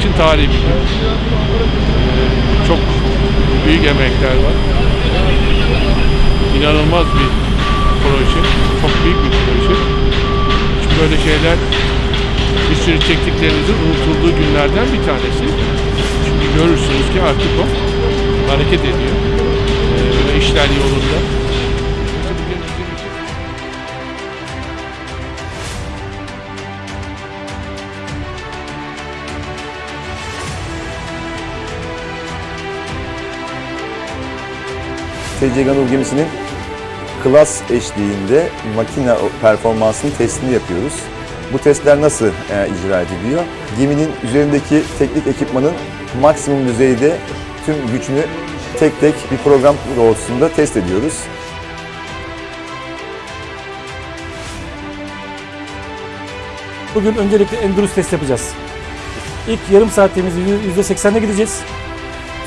için tarihi bir gün. Çok büyük emekler var. İnanılmaz bir proje. Çok büyük bir proje. Çünkü böyle şeyler bir sürü çektiklerinizin unutulduğu günlerden bir tanesi. Çünkü görürsünüz ki artık o hareket ediyor. Ee, ve işler yolunda. TC Ganul gemisinin klas eşliğinde makine performansının testini yapıyoruz. Bu testler nasıl e, icra ediliyor? Geminin üzerindeki teknik ekipmanın maksimum düzeyde tüm gücünü tek tek bir program doğrultusunda test ediyoruz. Bugün öncelikle Endurus test yapacağız. İlk yarım saatimizde %80'e gideceğiz.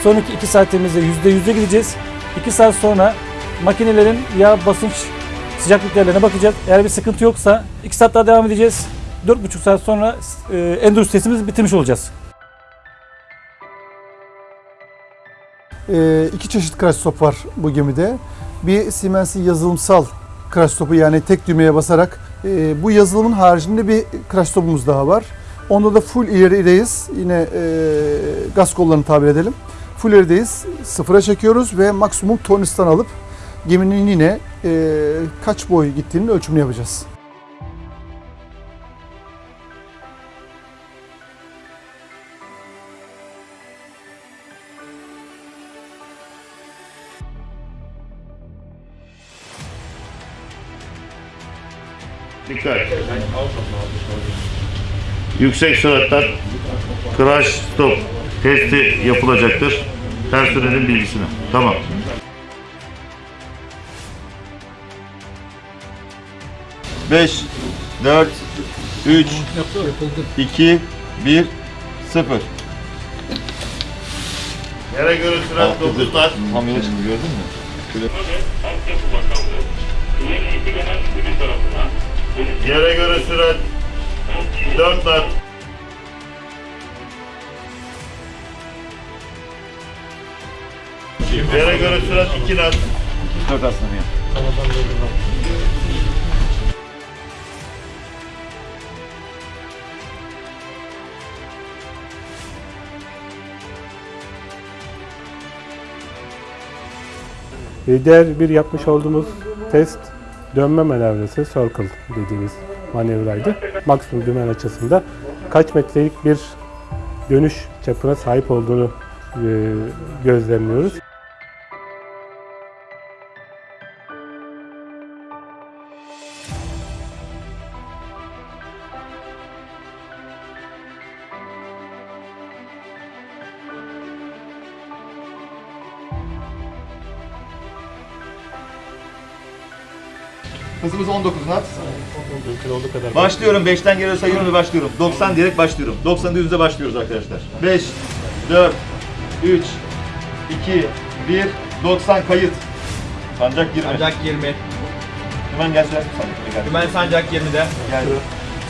Sonraki 2 saatimizde %100'e gideceğiz. 2 saat sonra makinelerin yağ basınç sıcaklık bakacağız. Eğer bir sıkıntı yoksa 2 saat daha devam edeceğiz. 4,5 saat sonra e, Endurus testimizi bitirmiş olacağız. Ee, iki çeşit crash stop var bu gemide. Bir Siemens'in yazılımsal crash stopu yani tek düğmeye basarak e, bu yazılımın haricinde bir crash stopumuz daha var. Onda da full ilerideyiz. Yine e, gaz kollarını tabir edelim. Full. Sıfıra çekiyoruz ve maksimum tornistan alıp geminin yine e, kaç boy gittiğinin ölçümünü yapacağız. Dikkat. Yüksek süratler crash stop testi yapılacaktır. Personelin bilgisine. Tamam. Beş, dört, üç, iki, bir, sıfır. Yere göre 9 knot. Tam yere çıktı gördün mü? Yere göre sürat 4 göre sürat 2 knot. Dört aslında ya. Diğer bir yapmış olduğumuz test dönme manevrası, circle dediğimiz manevraydı. Maksimum dümen açısında kaç metrelik bir dönüş çapına sahip olduğunu e, gözlemliyoruz. Hızımız 19 knot. Mümkün olduğu kadar Başlıyorum. 5'ten geri sayıyorum ve başlıyorum. 90 diyerek başlıyorum. 90'da yüzde başlıyoruz arkadaşlar. 5, 4, 3, 2, 1, 90 kayıt. Sancak 20. Sancak 20. Hemen gel sen. Sancak. Dümen sancak 20'de. Gel.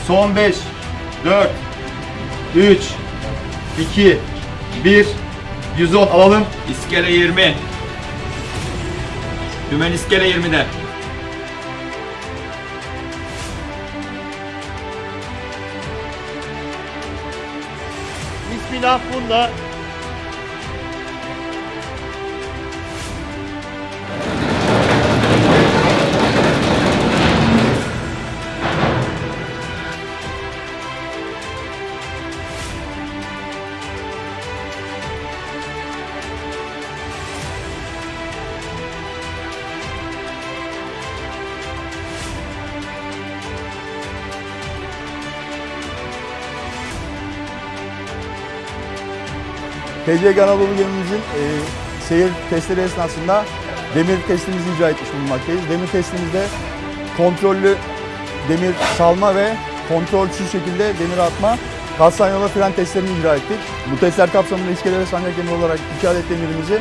Son 5, 4, 3, 2, 1, 110 alalım. İskele 20. Dümen iskele 20'de. Bismillah bunda. TC Anadolu gemimizin e, seyir testleri esnasında demir testimizi icra etmiş bulunmaktayız. Demir testimizde kontrollü demir salma ve kontrolsüz şekilde demir atma, kalsan yola fren testlerini icra ettik. Bu testler kapsamında iskele ve sancak demir olarak iki demirimizi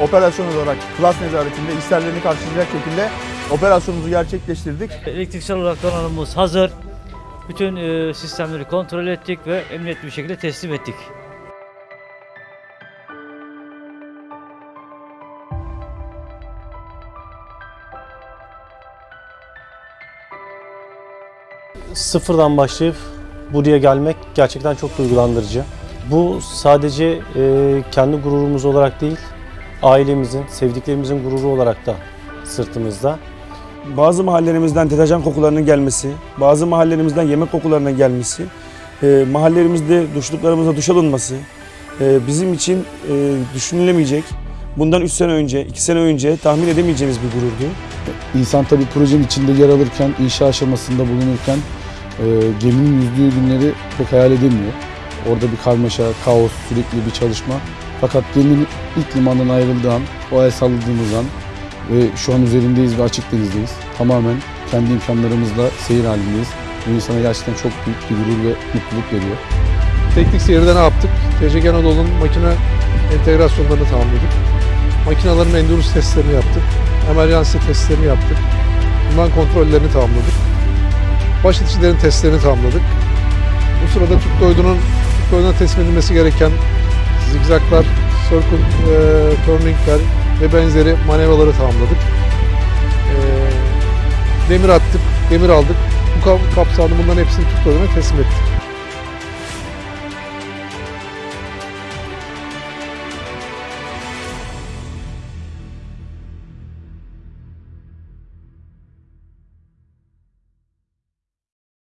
operasyon olarak klas nezaretinde isterlerini karşılayacak şekilde operasyonumuzu gerçekleştirdik. Elektriksel olarak donanımımız hazır. Bütün e, sistemleri kontrol ettik ve emniyetli bir şekilde teslim ettik. Sıfırdan başlayıp buraya gelmek gerçekten çok duygulandırıcı. Bu sadece e, kendi gururumuz olarak değil, ailemizin, sevdiklerimizin gururu olarak da sırtımızda. Bazı mahallelerimizden deterjan kokularının gelmesi, bazı mahallelerimizden yemek kokularının gelmesi, e, mahallelerimizde duşluklarımıza duş alınması e, bizim için e, düşünülemeyecek. Bundan 3 sene önce, 2 sene önce tahmin edemeyeceğimiz bir gururdu. İnsan tabii projenin içinde yer alırken, inşa aşamasında bulunurken e, geminin yüzdüğü günleri pek hayal edemiyor. Orada bir karmaşa, kaos, sürekli bir çalışma. Fakat geminin ilk limandan ayrıldığı an, o el salladığımız an ve şu an üzerindeyiz ve açık denizdeyiz. Tamamen kendi imkanlarımızla seyir halindeyiz. Bu insana gerçekten çok büyük bir gurur ve mutluluk veriyor. Teknik seyirde ne yaptık? TCG Anadolu'nun makine entegrasyonlarını tamamladık. Makinaların endurance testlerini yaptık. Emergency testlerini yaptık. Liman kontrollerini tamamladık. Baş iticilerin testlerini tamamladık. Bu sırada Türk Doydu'nun Türk Doydu'na teslim edilmesi gereken zigzaklar, circle e, turningler ve benzeri manevraları tamamladık. E, demir attık, demir aldık. Bu kap- kapsamda bunların hepsini Türk Doydu'na teslim ettik.